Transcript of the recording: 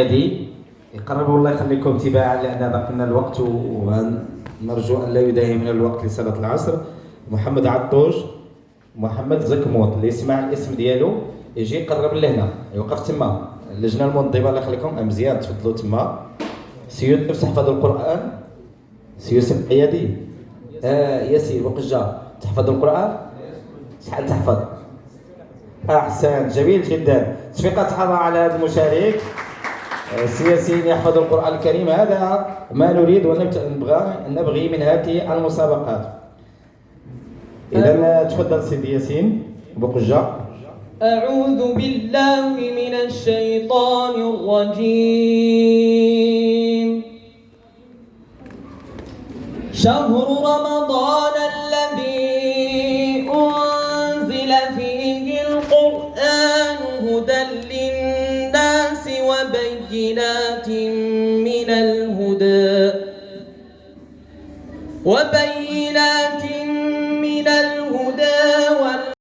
هذه يقربوا الله يخليكم تباعا لأن باقي لنا الوقت ونرجو أن لا يداهمنا الوقت لصلاة العصر. محمد عطوش محمد زكموط اللي يسمع الاسم ديالو يجي يقرب لهنا. يوقف تما. اللجنة المنظمه الله يخليكم مزيان تفضلوا تما. سي تحفظ القرآن. سي يوسف حيادي آه ياسين وقجة. تحفظ القرآن؟ شحال تحفظ. أحسن جميل جدا. تفيقة تحظى على هذا المشارك. السياسيين يحفظ القرآن الكريم. هذا ما نريد ونبغى نبغي من هذه المسابقات. إذا تفضل سيدي ياسين بقجة أعوذ بالله من الشيطان الرجيم. شهر رمضان الذي أنزل فيه القرآن وبينات من الهدى. وبينات